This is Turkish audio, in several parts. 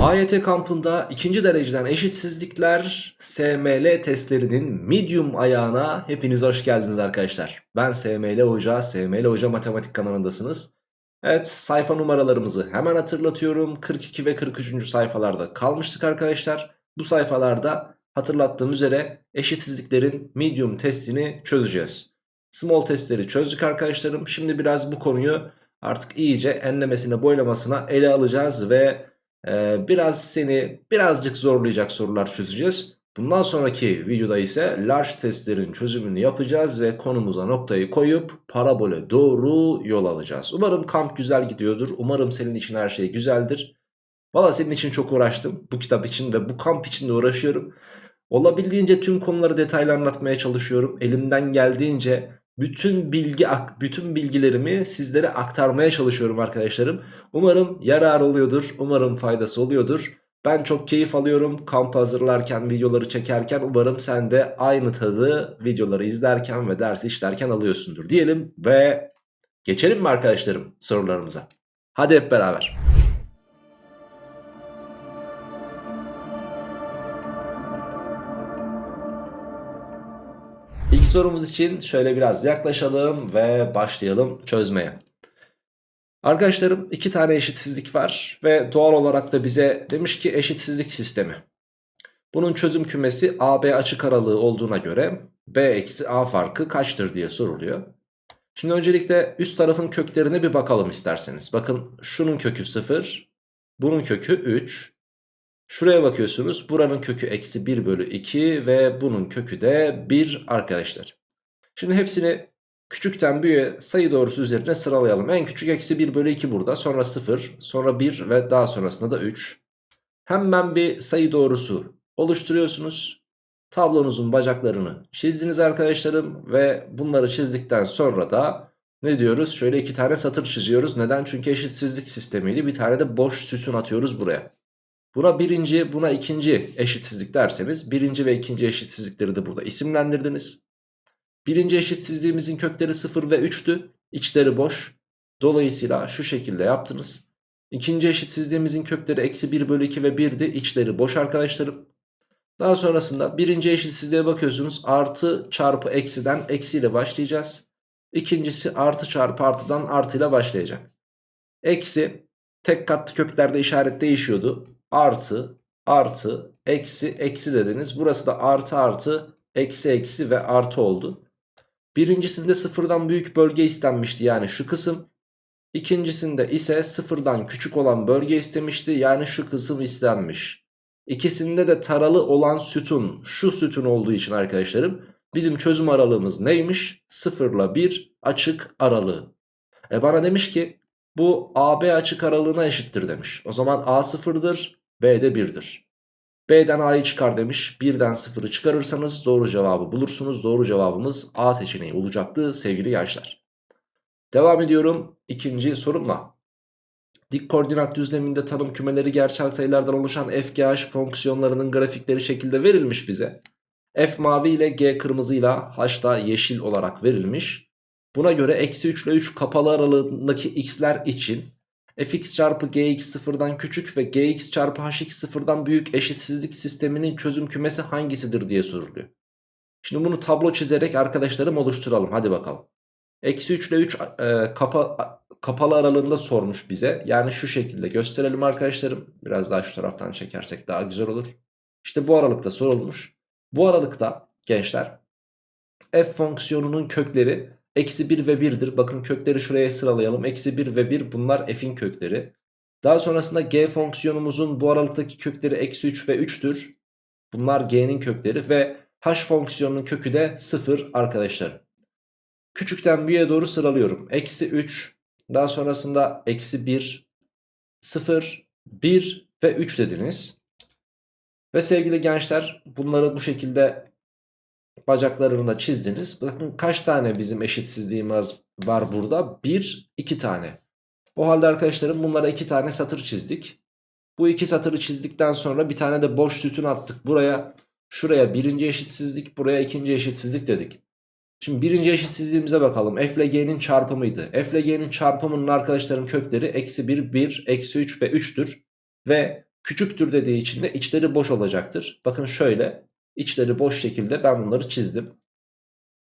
AYT kampında ikinci dereceden eşitsizlikler SML testlerinin medium ayağına hepiniz hoş geldiniz arkadaşlar. Ben SML Hoca, SML Hoca Matematik kanalındasınız. Evet sayfa numaralarımızı hemen hatırlatıyorum. 42 ve 43. sayfalarda kalmıştık arkadaşlar. Bu sayfalarda hatırlattığım üzere eşitsizliklerin medium testini çözeceğiz. Small testleri çözdük arkadaşlarım. Şimdi biraz bu konuyu artık iyice enlemesine boylamasına ele alacağız ve ee, biraz seni birazcık zorlayacak sorular çözeceğiz. Bundan sonraki videoda ise large testlerin çözümünü yapacağız ve konumuza noktayı koyup parabole doğru yol alacağız. Umarım kamp güzel gidiyordur. Umarım senin için her şey güzeldir. Valla senin için çok uğraştım. Bu kitap için ve bu kamp için de uğraşıyorum. Olabildiğince tüm konuları detaylı anlatmaya çalışıyorum. Elimden geldiğince bütün bilgi bütün bilgilerimi sizlere aktarmaya çalışıyorum arkadaşlarım. Umarım yarar oluyordur. Umarım faydası oluyordur. Ben çok keyif alıyorum kamp hazırlarken, videoları çekerken. Umarım sen de aynı tadı videoları izlerken ve ders işlerken alıyorsundur diyelim ve geçelim mi arkadaşlarım sorularımıza? Hadi hep beraber. Sorumuz için şöyle biraz yaklaşalım ve başlayalım çözmeye. Arkadaşlarım iki tane eşitsizlik var ve doğal olarak da bize demiş ki eşitsizlik sistemi. Bunun çözüm kümesi AB açık aralığı olduğuna göre B eksi A farkı kaçtır diye soruluyor. Şimdi öncelikle üst tarafın köklerine bir bakalım isterseniz. Bakın şunun kökü 0, bunun kökü 3, Şuraya bakıyorsunuz buranın kökü eksi 1 bölü 2 ve bunun kökü de 1 arkadaşlar. Şimdi hepsini küçükten büyüğe sayı doğrusu üzerine sıralayalım. En küçük eksi 1 bölü 2 burada sonra 0 sonra 1 ve daha sonrasında da 3. Hemen bir sayı doğrusu oluşturuyorsunuz. Tablonuzun bacaklarını çizdiniz arkadaşlarım ve bunları çizdikten sonra da ne diyoruz? Şöyle iki tane satır çiziyoruz. Neden? Çünkü eşitsizlik sistemiydi. Bir tane de boş sütun atıyoruz buraya. Buna birinci buna ikinci eşitsizlik derseniz birinci ve ikinci eşitsizlikleri de burada isimlendirdiniz. Birinci eşitsizliğimizin kökleri 0 ve 3'tü. İçleri boş. Dolayısıyla şu şekilde yaptınız. İkinci eşitsizliğimizin kökleri eksi 1 bölü 2 ve 1'di. İçleri boş arkadaşlarım. Daha sonrasında birinci eşitsizliğe bakıyorsunuz. Artı çarpı eksiden eksiyle başlayacağız. İkincisi artı çarpı artıdan artıyla başlayacak. Eksi tek katlı köklerde işaret değişiyordu artı artı eksi eksi dediniz. Burası da artı artı eksi eksi ve artı oldu. Birincisinde sıfırdan büyük bölge istenmişti yani şu kısım. İkincisinde ise sıfırdan küçük olan bölge istemişti yani şu kısım istenmiş. İkisinde de taralı olan sütun şu sütun olduğu için arkadaşlarım bizim çözüm aralığımız neymiş? 0 ile 1 açık aralığı. E bana demiş ki bu AB açık aralığına eşittir demiş. O zaman A sıfırdır B de 1'dir. B'den A'yı çıkar demiş. 1'den 0'ı çıkarırsanız doğru cevabı bulursunuz. Doğru cevabımız A seçeneği olacaktı sevgili gençler. Devam ediyorum ikinci sorumla. Dik koordinat düzleminde tanım kümeleri gerçel sayılardan oluşan f, fonksiyonlarının grafikleri şekilde verilmiş bize. F mavi ile G kırmızıyla H da yeşil olarak verilmiş. Buna göre eksi 3 ile 3 kapalı aralığındaki x'ler için fx çarpı gx sıfırdan küçük ve gx çarpı hx sıfırdan büyük eşitsizlik sisteminin çözüm kümesi hangisidir diye soruluyor. Şimdi bunu tablo çizerek arkadaşlarım oluşturalım hadi bakalım. Eksi 3 ile 3 e, kapa, kapalı aralığında sormuş bize. Yani şu şekilde gösterelim arkadaşlarım. Biraz daha şu taraftan çekersek daha güzel olur. İşte bu aralıkta sorulmuş. Bu aralıkta gençler f fonksiyonunun kökleri Eksi 1 ve 1'dir. Bakın kökleri şuraya sıralayalım. Eksi 1 ve 1 bunlar f'in kökleri. Daha sonrasında g fonksiyonumuzun bu aralıktaki kökleri eksi 3 ve 3'tür. Bunlar g'nin kökleri ve h fonksiyonunun kökü de 0 arkadaşlar. Küçükten büyüğe doğru sıralıyorum. Eksi 3 daha sonrasında eksi 1 0 1 ve 3 dediniz. Ve sevgili gençler bunları bu şekilde bacaklarını da çizdiniz. Bakın kaç tane bizim eşitsizliğimiz var burada? 1, 2 tane. O halde arkadaşlarım bunlara 2 tane satır çizdik. Bu iki satırı çizdikten sonra bir tane de boş sütun attık. Buraya şuraya birinci eşitsizlik buraya ikinci eşitsizlik dedik. Şimdi birinci eşitsizliğimize bakalım. F ile G'nin çarpımıydı. F ile G'nin çarpımının arkadaşlarım kökleri eksi 1, 1, eksi 3 ve 3'tür. Ve küçüktür dediği için de içleri boş olacaktır. Bakın şöyle içleri boş şekilde ben bunları çizdim.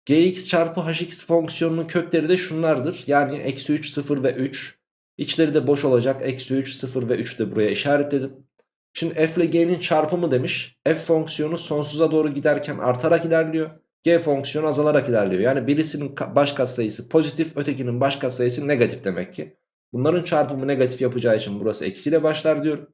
gx çarpı hx fonksiyonunun kökleri de şunlardır. Yani eksi 3, 0 ve 3. İçleri de boş olacak. Eksi 3, 0 ve 3 de buraya işaretledim. Şimdi f ile g'nin çarpımı demiş. f fonksiyonu sonsuza doğru giderken artarak ilerliyor. g fonksiyonu azalarak ilerliyor. Yani birisinin baş katsayısı pozitif ötekinin baş katsayısı negatif demek ki. Bunların çarpımı negatif yapacağı için burası eksiyle başlar diyorum.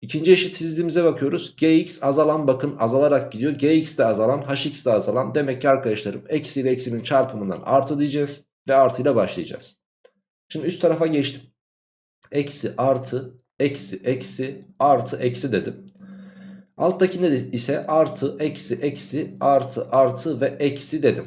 İkinci eşitsizliğimize bakıyoruz. Gx azalan bakın azalarak gidiyor. Gx de azalan, hx de azalan. Demek ki arkadaşlarım eksi ile eksinin çarpımından artı diyeceğiz. Ve artıyla başlayacağız. Şimdi üst tarafa geçtim. Eksi artı eksi eksi artı eksi dedim. Alttakinde ise artı eksi eksi artı artı ve eksi dedim.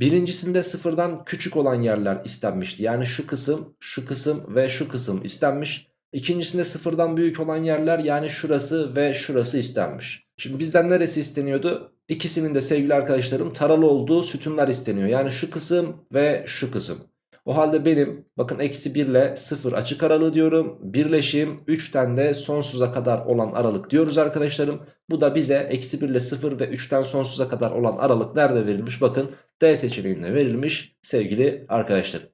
Birincisinde sıfırdan küçük olan yerler istenmişti. Yani şu kısım, şu kısım ve şu kısım istenmiş. İkincisinde sıfırdan büyük olan yerler yani şurası ve şurası istenmiş. Şimdi bizden neresi isteniyordu? İkisinin de sevgili arkadaşlarım taralı olduğu sütunlar isteniyor. Yani şu kısım ve şu kısım. O halde benim bakın eksi 1 ile 0 açık aralığı diyorum. Birleşim 3'ten de sonsuza kadar olan aralık diyoruz arkadaşlarım. Bu da bize eksi 1 ile 0 ve 3'ten sonsuza kadar olan aralık nerede verilmiş? Bakın D seçeneğinde verilmiş sevgili arkadaşlarım.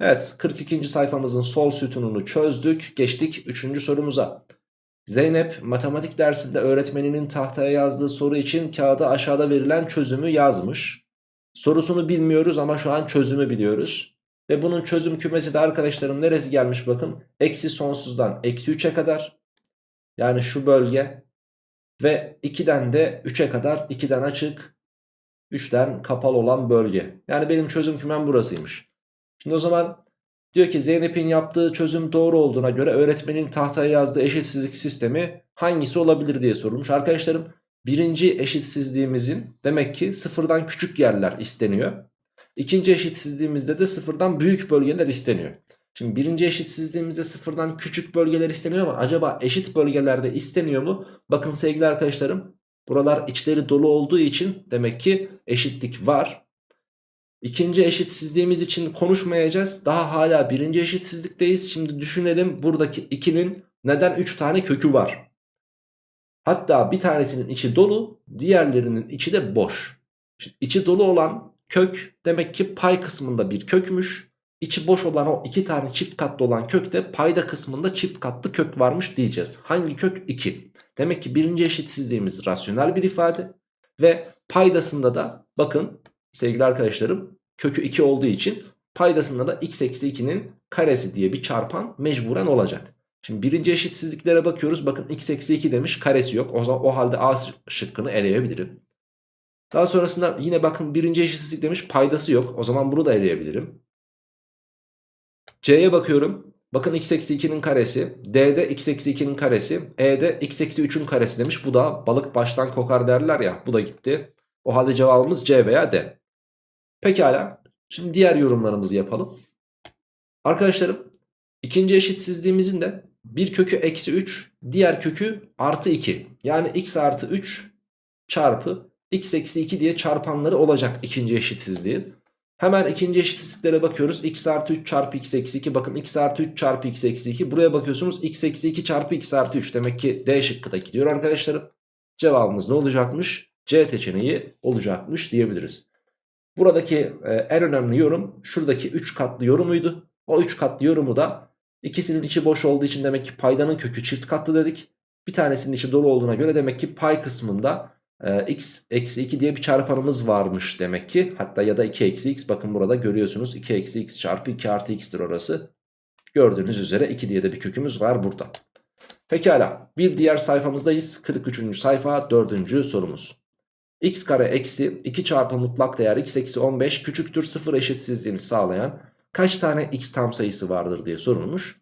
Evet 42. sayfamızın sol sütununu çözdük. Geçtik 3. sorumuza. Zeynep matematik dersinde öğretmeninin tahtaya yazdığı soru için kağıda aşağıda verilen çözümü yazmış. Sorusunu bilmiyoruz ama şu an çözümü biliyoruz. Ve bunun çözüm kümesi de arkadaşlarım neresi gelmiş bakın. Eksi sonsuzdan eksi 3'e kadar. Yani şu bölge. Ve 2'den de 3'e kadar 2'den açık 3'ten kapalı olan bölge. Yani benim çözüm kümem burasıymış. Şimdi o zaman diyor ki Zeynep'in yaptığı çözüm doğru olduğuna göre öğretmenin tahtaya yazdığı eşitsizlik sistemi hangisi olabilir diye sorulmuş. Arkadaşlarım birinci eşitsizliğimizin demek ki sıfırdan küçük yerler isteniyor. İkinci eşitsizliğimizde de sıfırdan büyük bölgeler isteniyor. Şimdi birinci eşitsizliğimizde sıfırdan küçük bölgeler isteniyor ama acaba eşit bölgelerde isteniyor mu? Bakın sevgili arkadaşlarım buralar içleri dolu olduğu için demek ki eşitlik var. İkinci eşitsizliğimiz için konuşmayacağız. Daha hala birinci eşitsizlikteyiz. Şimdi düşünelim buradaki 2'nin neden 3 tane kökü var. Hatta bir tanesinin içi dolu diğerlerinin içi de boş. Şimdi içi dolu olan kök demek ki pay kısmında bir kökmüş. İçi boş olan o iki tane çift katlı olan kökte payda kısmında çift katlı kök varmış diyeceğiz. Hangi kök? 2. Demek ki birinci eşitsizliğimiz rasyonel bir ifade. Ve paydasında da bakın sevgili arkadaşlarım kökü 2 olduğu için paydasında da x eksi 2'nin karesi diye bir çarpan mecburen olacak. Şimdi birinci eşitsizliklere bakıyoruz. Bakın x eksi 2 demiş karesi yok. O, zaman, o halde a şıkkını eleyebilirim. Daha sonrasında yine bakın birinci eşitsizlik demiş paydası yok. O zaman bunu da eleyebilirim. C'ye bakıyorum. Bakın x eksi 2'nin karesi. D'de x eksi 2'nin karesi. E'de x eksi 3'ün karesi demiş. Bu da balık baştan kokar derler ya. Bu da gitti. O halde cevabımız C veya D. Pekala. Şimdi diğer yorumlarımızı yapalım. Arkadaşlarım ikinci eşitsizliğimizin de bir kökü eksi 3 diğer kökü artı 2. Yani x artı 3 çarpı x eksi 2 diye çarpanları olacak ikinci eşitsizliğin. Hemen ikinci eşitsizliklere bakıyoruz. x artı 3 çarpı x eksi 2. Bakın x artı 3 çarpı x eksi 2. Buraya bakıyorsunuz x eksi 2 çarpı x artı 3. Demek ki D şıkkı da gidiyor arkadaşlarım. Cevabımız ne olacakmış? C seçeneği olacakmış diyebiliriz. Buradaki e, en önemli yorum şuradaki 3 katlı yorumuydu. O 3 katlı yorumu da ikisinin içi boş olduğu için demek ki paydanın kökü çift katlı dedik. Bir tanesinin içi dolu olduğuna göre demek ki pay kısmında e, x eksi 2 diye bir çarpanımız varmış demek ki. Hatta ya da 2 eksi x bakın burada görüyorsunuz 2 eksi x çarpı 2 artı x'tir orası. Gördüğünüz üzere 2 diye de bir kökümüz var burada. Pekala bir diğer sayfamızdayız. 43. sayfa 4. sorumuz. X kare eksi 2 çarpı mutlak değer x eksi 15 küçüktür 0 eşitsizliğini sağlayan kaç tane x tam sayısı vardır diye sorulmuş.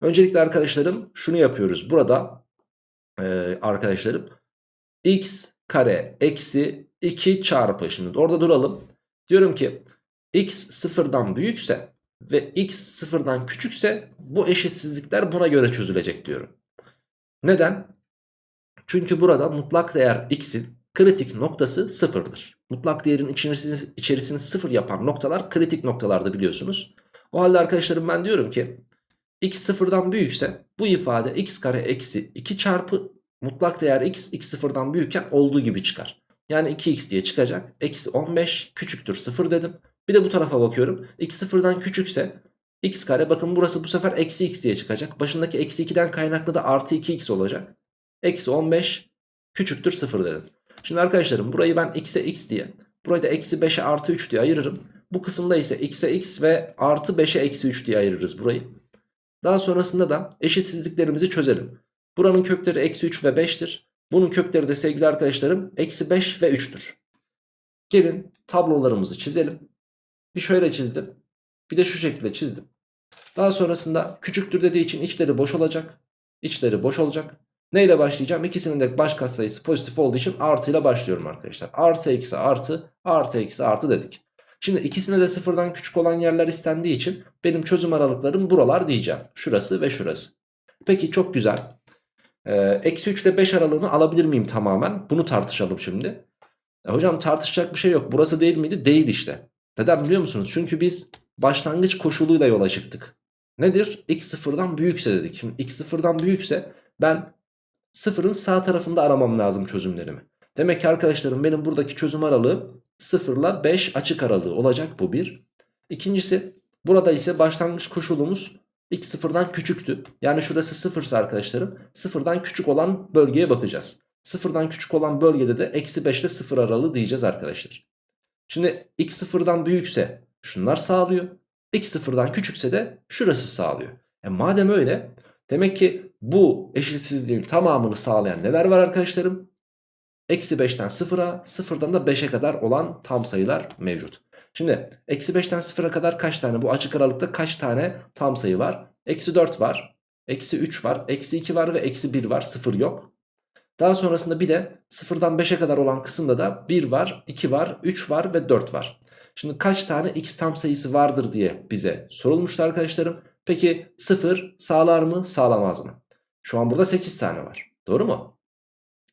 Öncelikle arkadaşlarım şunu yapıyoruz. Burada e, arkadaşlarım x kare eksi 2 çarpı şimdi orada duralım. Diyorum ki x sıfırdan büyükse ve x sıfırdan küçükse bu eşitsizlikler buna göre çözülecek diyorum. Neden? Çünkü burada mutlak değer x'in kritik noktası sıfırdır. Mutlak değerin içerisini, içerisini sıfır yapan noktalar kritik noktalarda biliyorsunuz. O halde arkadaşlarım ben diyorum ki x sıfırdan büyükse bu ifade x kare eksi 2 çarpı mutlak değer x, x sıfırdan büyükken olduğu gibi çıkar. Yani 2x diye çıkacak. Eksi 15 küçüktür 0 dedim. Bir de bu tarafa bakıyorum. x sıfırdan küçükse x kare bakın burası bu sefer eksi x diye çıkacak. Başındaki eksi 2'den kaynaklı da artı 2x olacak. Eksi 15 küçüktür 0 dedim. Şimdi arkadaşlarım burayı ben x'e x diye burayı da eksi 5'e artı 3 diye ayırırım. Bu kısımda ise x'e x ve artı 5'e eksi 3 diye ayırırız burayı. Daha sonrasında da eşitsizliklerimizi çözelim. Buranın kökleri eksi 3 ve 5'tir. Bunun kökleri de sevgili arkadaşlarım eksi 5 ve 3'tür. Gelin tablolarımızı çizelim. Bir şöyle çizdim. Bir de şu şekilde çizdim. Daha sonrasında küçüktür dediği için içleri boş olacak. İçleri boş olacak. Neyle başlayacağım? İkisinin de baş katsayısı pozitif olduğu için artıyla başlıyorum arkadaşlar. Artı eksi artı artı eksi artı dedik. Şimdi ikisine de sıfırdan küçük olan yerler istendiği için benim çözüm aralıklarım buralar diyeceğim. Şurası ve şurası. Peki çok güzel. Ee, eksi 3 ile 5 aralığını alabilir miyim tamamen? Bunu tartışalım şimdi. E, hocam tartışacak bir şey yok. Burası değil miydi? Değil işte. Neden biliyor musunuz? Çünkü biz başlangıç koşuluyla yola çıktık. Nedir? x sıfırdan büyükse dedik. Şimdi x sıfırdan büyükse ben sıfırın sağ tarafında aramam lazım çözümlerimi. Demek ki arkadaşlarım benim buradaki çözüm aralığı 0 ile 5 açık aralığı olacak bu bir. İkincisi burada ise başlangıç koşulumuz x sıfırdan küçüktü. Yani şurası 0 ise arkadaşlarım sıfırdan küçük olan bölgeye bakacağız. Sıfırdan küçük olan bölgede de eksi 5 ile 0 aralığı diyeceğiz arkadaşlar. Şimdi x sıfırdan büyükse şunlar sağlıyor. x sıfırdan küçükse de şurası sağlıyor. E madem öyle demek ki bu eşitsizliğin tamamını sağlayan neler var arkadaşlarım? Eksi 5'ten 0'a 0'dan da 5'e kadar olan tam sayılar mevcut. Şimdi eksi 5'ten 0'a kadar kaç tane bu açık aralıkta kaç tane tam sayı var? Eksi 4 var. Eksi 3 var. Eksi 2 var ve eksi 1 var. 0 yok. Daha sonrasında bir de 0'dan 5'e kadar olan kısımda da 1 var, 2 var, 3 var ve 4 var. Şimdi kaç tane x tam sayısı vardır diye bize sorulmuştu arkadaşlarım. Peki 0 sağlar mı sağlamaz mı? Şu an burada 8 tane var. Doğru mu?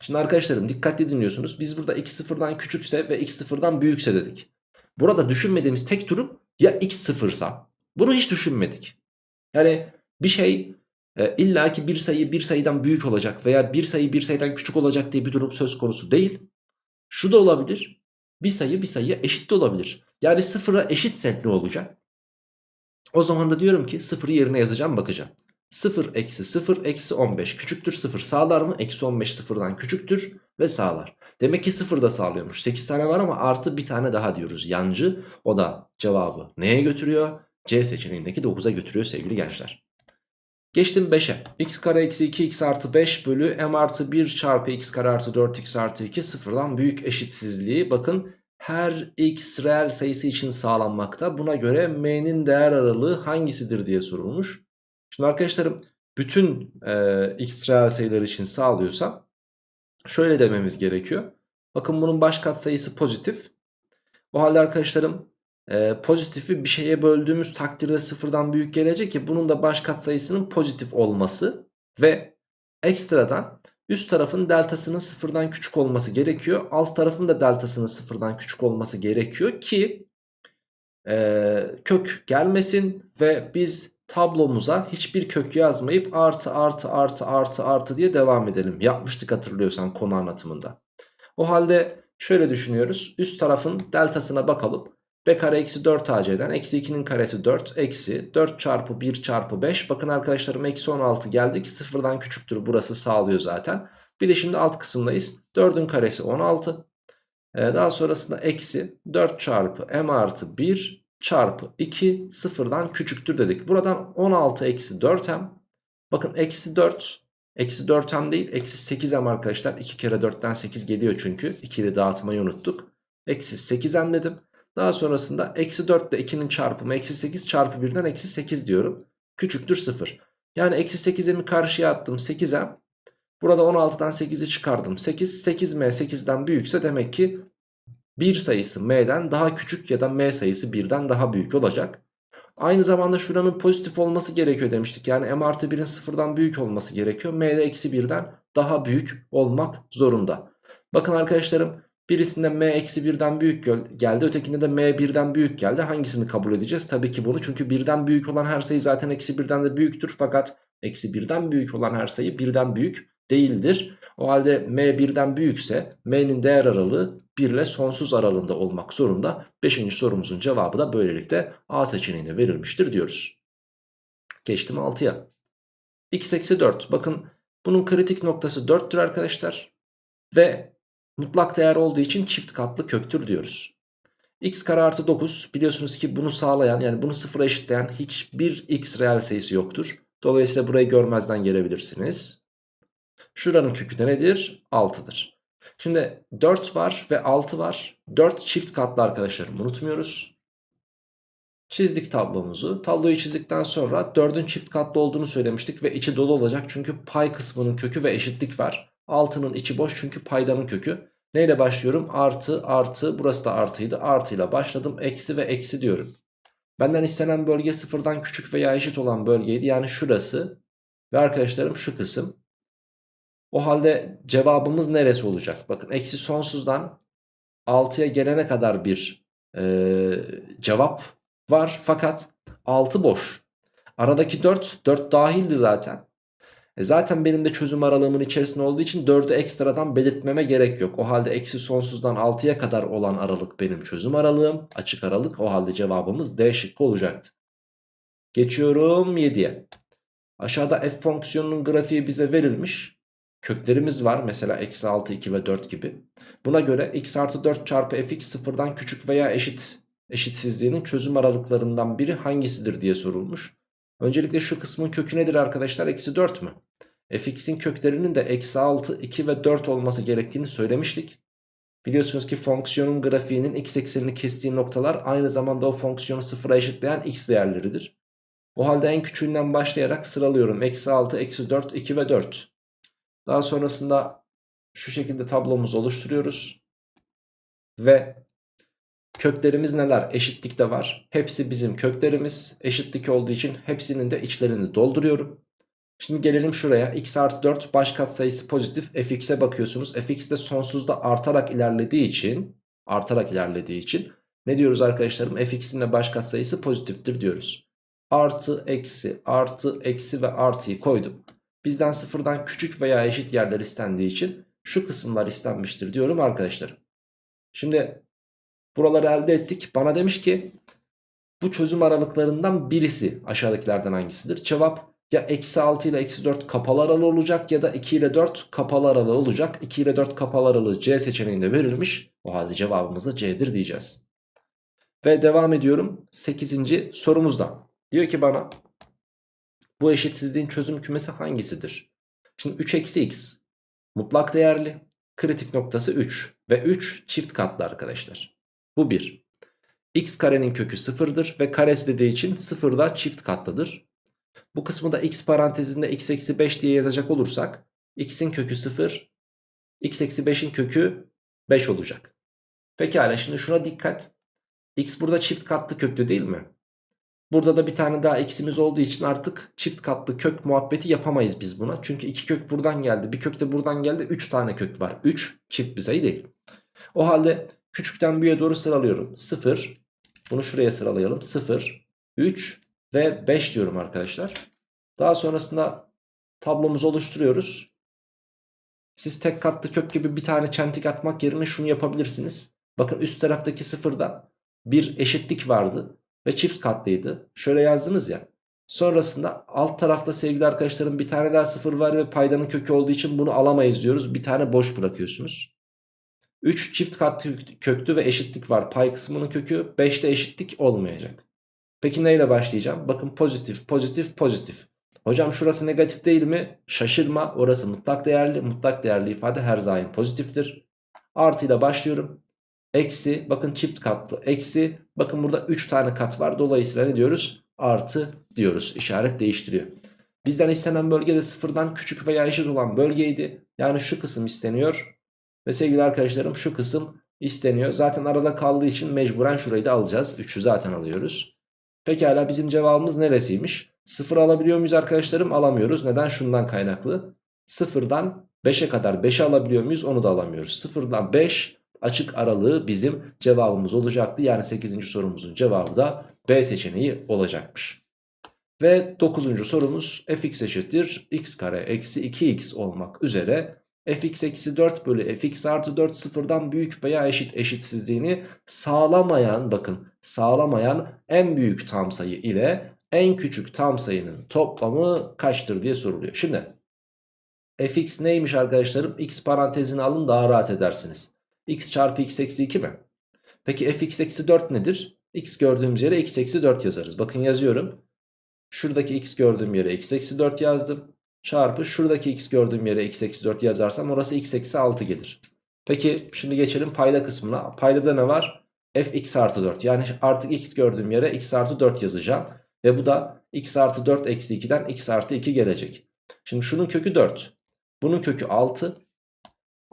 Şimdi arkadaşlarım dikkatli dinliyorsunuz. Biz burada x sıfırdan küçükse ve x sıfırdan büyükse dedik. Burada düşünmediğimiz tek durum ya x sıfırsa. Bunu hiç düşünmedik. Yani bir şey e, illaki bir sayı bir sayıdan büyük olacak veya bir sayı bir sayıdan küçük olacak diye bir durum söz konusu değil. Şu da olabilir. Bir sayı bir sayıya eşit de olabilir. Yani sıfıra eşitse ne olacak? O zaman da diyorum ki sıfırı yerine yazacağım bakacağım. 0 eksi 0 eksi 15 küçüktür 0 sağlar mı? Eksi 15 sıfırdan küçüktür ve sağlar. Demek ki 0 da sağlıyormuş. 8 tane var ama artı bir tane daha diyoruz. Yancı o da cevabı neye götürüyor? C seçeneğindeki 9'a götürüyor sevgili gençler. Geçtim 5'e. x kare eksi 2x artı 5 bölü m artı 1 çarpı x kare artı 4x artı 2 sıfırdan büyük eşitsizliği. Bakın her x reel sayısı için sağlanmakta. Buna göre m'nin değer aralığı hangisidir diye sorulmuş. Şimdi arkadaşlarım bütün e, x reel sayılar için sağlıyorsa şöyle dememiz gerekiyor. Bakın bunun baş katsayısı pozitif. O halde arkadaşlarım e, pozitifi bir şeye böldüğümüz takdirde sıfırdan büyük gelecek ki bunun da baş katsayısının pozitif olması ve ekstradan üst tarafın deltasının sıfırdan küçük olması gerekiyor. Alt tarafın da deltasının sıfırdan küçük olması gerekiyor ki e, kök gelmesin ve biz tablomuza hiçbir kök yazmayıp artı artı artı artı artı diye devam edelim. Yapmıştık hatırlıyorsan konu anlatımında. O halde şöyle düşünüyoruz. Üst tarafın deltasına bakalım. B kare eksi 4 AC'den eksi 2'nin karesi 4 eksi 4 çarpı 1 çarpı 5. Bakın arkadaşlarım eksi 16 geldi ki sıfırdan küçüktür burası sağlıyor zaten. Bir de şimdi alt kısımdayız. 4'ün karesi 16. Ee, daha sonrasında eksi 4 çarpı m artı 1 çarpı 2 sıfırdan küçüktür dedik. Buradan 16 eksi 4m. Bakın eksi 4 eksi 4m değil eksi 8m arkadaşlar. 2 kere 4'ten 8 geliyor çünkü. 2'li dağıtmayı unuttuk. Eksi 8m dedim. Daha sonrasında eksi 4 ile 2'nin çarpımı eksi 8 çarpı 1'den eksi 8 diyorum. Küçüktür 0. Yani eksi 8'imi karşıya attım 8m. Burada 16'dan 8'i çıkardım. 8, 8m 8'den büyükse demek ki 1 sayısı m'den daha küçük ya da m sayısı 1'den daha büyük olacak. Aynı zamanda şuranın pozitif olması gerekiyor demiştik. Yani m artı 1'in sıfırdan büyük olması gerekiyor. m eksi 1'den daha büyük olmak zorunda. Bakın arkadaşlarım Birisinde m eksi 1'den büyük geldi. Ötekinde de m 1'den büyük geldi. Hangisini kabul edeceğiz? Tabii ki bunu. Çünkü 1'den büyük olan her sayı zaten eksi 1'den de büyüktür. Fakat eksi 1'den büyük olan her sayı 1'den büyük değildir. O halde m 1'den büyükse m'nin değer aralığı 1 ile sonsuz aralığında olmak zorunda. 5. sorumuzun cevabı da böylelikle A seçeneğine verilmiştir diyoruz. Geçtim 6'ya. x eksi 4. Bakın bunun kritik noktası 4'tür arkadaşlar. Ve mutlak değer olduğu için çift katlı köktür diyoruz. x kare artı 9 biliyorsunuz ki bunu sağlayan yani bunu sıfıra eşitleyen hiçbir x reel sayısı yoktur. Dolayısıyla burayı görmezden gelebilirsiniz. Şuranın kökü de nedir? 6'dır. Şimdi 4 var ve 6 var. 4 çift katlı arkadaşlarım unutmuyoruz. Çizdik tablomuzu. Tabloyu çizdikten sonra 4'ün çift katlı olduğunu söylemiştik ve içi dolu olacak. Çünkü pay kısmının kökü ve eşitlik var. 6'nın içi boş çünkü paydanın kökü. Neyle başlıyorum? Artı artı burası da artıydı. Artıyla başladım. Eksi ve eksi diyorum. Benden istenen bölge sıfırdan küçük veya eşit olan bölgeydi. Yani şurası ve arkadaşlarım şu kısım. O halde cevabımız neresi olacak? Bakın eksi sonsuzdan 6'ya gelene kadar bir e, cevap var. Fakat 6 boş. Aradaki 4, 4 dahildi zaten. E zaten benim de çözüm aralığımın içerisinde olduğu için 4'ü ekstradan belirtmeme gerek yok. O halde eksi sonsuzdan 6'ya kadar olan aralık benim çözüm aralığım. Açık aralık o halde cevabımız D şıkkı olacaktı. Geçiyorum 7'ye. Aşağıda f fonksiyonunun grafiği bize verilmiş. Köklerimiz var mesela eksi 6, 2 ve 4 gibi. Buna göre x artı 4 çarpı fx sıfırdan küçük veya eşit eşitsizliğinin çözüm aralıklarından biri hangisidir diye sorulmuş. Öncelikle şu kısmın kökü nedir arkadaşlar? Eksi 4 mü? fx'in köklerinin de eksi 6, 2 ve 4 olması gerektiğini söylemiştik. Biliyorsunuz ki fonksiyonun grafiğinin x eksenini kestiği noktalar aynı zamanda o fonksiyonu sıfıra eşitleyen x değerleridir. O halde en küçüğünden başlayarak sıralıyorum. Eksi 6, eksi 4, 2 ve 4. Daha sonrasında şu şekilde tablomuzu oluşturuyoruz. Ve köklerimiz neler? Eşitlik de var. Hepsi bizim köklerimiz. Eşitlik olduğu için hepsinin de içlerini dolduruyorum. Şimdi gelelim şuraya. x artı 4 baş katsayısı pozitif. fx'e bakıyorsunuz. fx de sonsuzda artarak ilerlediği için artarak ilerlediği için ne diyoruz arkadaşlarım? fx'in de baş katsayısı pozitiftir diyoruz. Artı, eksi, artı, eksi ve artıyı koydum. Bizden sıfırdan küçük veya eşit yerler istendiği için şu kısımlar istenmiştir diyorum arkadaşlar. Şimdi buraları elde ettik. Bana demiş ki bu çözüm aralıklarından birisi aşağıdakilerden hangisidir? Cevap ya eksi 6 ile eksi 4 kapalı aralığı olacak ya da 2 ile 4 kapalı aralığı olacak. 2 ile 4 kapalı aralığı C seçeneğinde verilmiş. O halde cevabımız da C'dir diyeceğiz. Ve devam ediyorum 8. sorumuzda. Diyor ki bana bu eşitsizliğin çözüm kümesi hangisidir? Şimdi 3 eksi x mutlak değerli. Kritik noktası 3 ve 3 çift katlı arkadaşlar. Bu 1. x karenin kökü 0'dır ve karesi dediği için 0 da çift katlıdır. Bu kısmı da x parantezinde x eksi 5 diye yazacak olursak x'in kökü 0 x eksi 5'in kökü 5 olacak. Pekala şimdi şuna dikkat. x burada çift katlı köklü değil mi? Burada da bir tane daha eksimiz olduğu için artık çift katlı kök muhabbeti yapamayız biz buna. Çünkü iki kök buradan geldi. Bir kök de buradan geldi. 3 tane kök var. 3 çift bir sayı değil. O halde küçükten büyüğe doğru sıralıyorum. 0. Bunu şuraya sıralayalım. 0, 3 ve 5 diyorum arkadaşlar. Daha sonrasında tablomuzu oluşturuyoruz. Siz tek katlı kök gibi bir tane çentik atmak yerine şunu yapabilirsiniz. Bakın üst taraftaki sıfırda bir eşitlik vardı ve çift katlıydı. Şöyle yazdınız ya. Sonrasında alt tarafta sevgili arkadaşlarım bir tane daha sıfır var ve paydanın kökü olduğu için bunu alamayız diyoruz. Bir tane boş bırakıyorsunuz. 3 çift katlı köktü ve eşitlik var. Pay kısmının kökü 5'te eşitlik olmayacak. Peki neyle başlayacağım? Bakın pozitif, pozitif, pozitif. Hocam şurası negatif değil mi? Şaşırma. Orası mutlak değerli. Mutlak değerli ifade her daim pozitiftir. Artıyla başlıyorum. Eksi bakın çift katlı. Eksi bakın burada 3 tane kat var. Dolayısıyla ne diyoruz? Artı diyoruz. İşaret değiştiriyor. Bizden istenen bölgede sıfırdan küçük veya eşit olan bölgeydi. Yani şu kısım isteniyor. Ve sevgili arkadaşlarım şu kısım isteniyor. Zaten arada kaldığı için mecburen şurayı da alacağız. 3'ü zaten alıyoruz. Pekala bizim cevabımız neresiymiş? 0 alabiliyor muyuz arkadaşlarım? Alamıyoruz. Neden? Şundan kaynaklı. 0'dan 5'e kadar 5'i alabiliyor muyuz? Onu da alamıyoruz. 0'dan 5 açık aralığı bizim cevabımız olacaktı. Yani 8. sorumuzun cevabı da B seçeneği olacakmış. Ve 9. sorumuz fx eşittir x kare eksi 2x olmak üzere fx eksi 4 bölü fx artı 4 sıfırdan büyük veya eşit eşitsizliğini sağlamayan bakın sağlamayan en büyük tam sayı ile en küçük tam sayının toplamı kaçtır diye soruluyor. Şimdi fx neymiş arkadaşlarım? x parantezini alın daha rahat edersiniz. X çarpı x eksi 2 mi? Peki fx eksi 4 nedir? x gördüğümüz yere x eksi 4 yazarız. Bakın yazıyorum. Şuradaki x gördüğüm yere x eksi 4 yazdım. Çarpı şuradaki x gördüğüm yere x eksi 4 yazarsam orası x eksi 6 gelir. Peki şimdi geçelim payda kısmına. Paydada ne var? fx artı 4. Yani artık x gördüğüm yere x artı 4 yazacağım. Ve bu da x artı 4 eksi 2'den x artı 2 gelecek. Şimdi şunun kökü 4. Bunun kökü 6.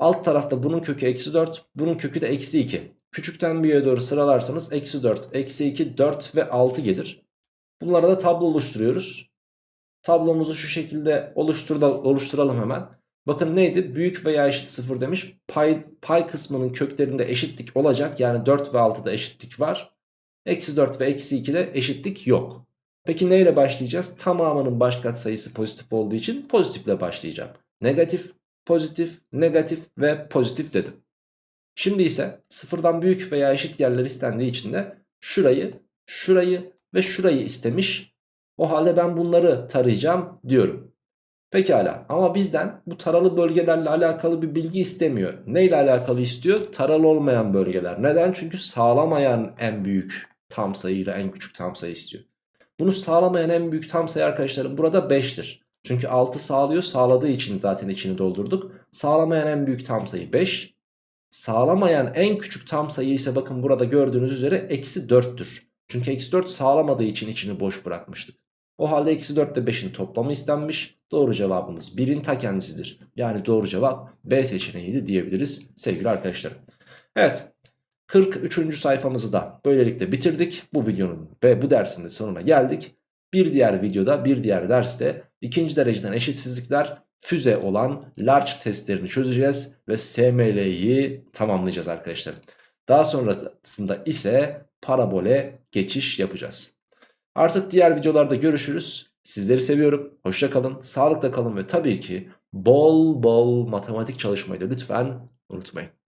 Alt tarafta bunun kökü eksi 4. Bunun kökü de eksi 2. Küçükten büyüğe doğru sıralarsanız eksi 4, eksi 2, 4 ve 6 gelir. Bunlara da tablo oluşturuyoruz. Tablomuzu şu şekilde oluşturalım hemen. Bakın neydi? Büyük veya eşit 0 demiş. Pay, pay kısmının köklerinde eşitlik olacak. Yani 4 ve 6'da eşitlik var. Eksi 4 ve eksi 2'de eşitlik yok. Peki neyle başlayacağız? Tamamının baş sayısı pozitif olduğu için pozitifle başlayacağım. Negatif, pozitif, negatif ve pozitif dedim. Şimdi ise sıfırdan büyük veya eşit yerler istendiği için de şurayı, şurayı ve şurayı istemiş. O halde ben bunları tarayacağım diyorum. Pekala ama bizden bu taralı bölgelerle alakalı bir bilgi istemiyor. Neyle alakalı istiyor? Taralı olmayan bölgeler. Neden? Çünkü sağlamayan en büyük tam sayıyla en küçük tam sayı istiyor. Bunu sağlamayan en büyük tam sayı arkadaşlarım burada 5'tir. Çünkü 6 sağlıyor sağladığı için zaten içini doldurduk. Sağlamayan en büyük tam sayı 5. Sağlamayan en küçük tam sayı ise bakın burada gördüğünüz üzere eksi 4'tür. Çünkü eksi 4 sağlamadığı için içini boş bırakmıştık. O halde eksi 4 ile 5'in toplamı istenmiş. Doğru cevabımız 1'in ta kendisidir. Yani doğru cevap B seçeneğiydi diyebiliriz sevgili arkadaşlarım. Evet 43. sayfamızı da böylelikle bitirdik. Bu videonun ve bu dersin de sonuna geldik. Bir diğer videoda bir diğer derste ikinci dereceden eşitsizlikler füze olan large testlerini çözeceğiz ve SML'yi tamamlayacağız arkadaşlar. Daha sonrasında ise parabole geçiş yapacağız. Artık diğer videolarda görüşürüz. Sizleri seviyorum. Hoşça kalın, sağlıkla kalın ve tabii ki bol bol matematik çalışmayı da lütfen unutmayın.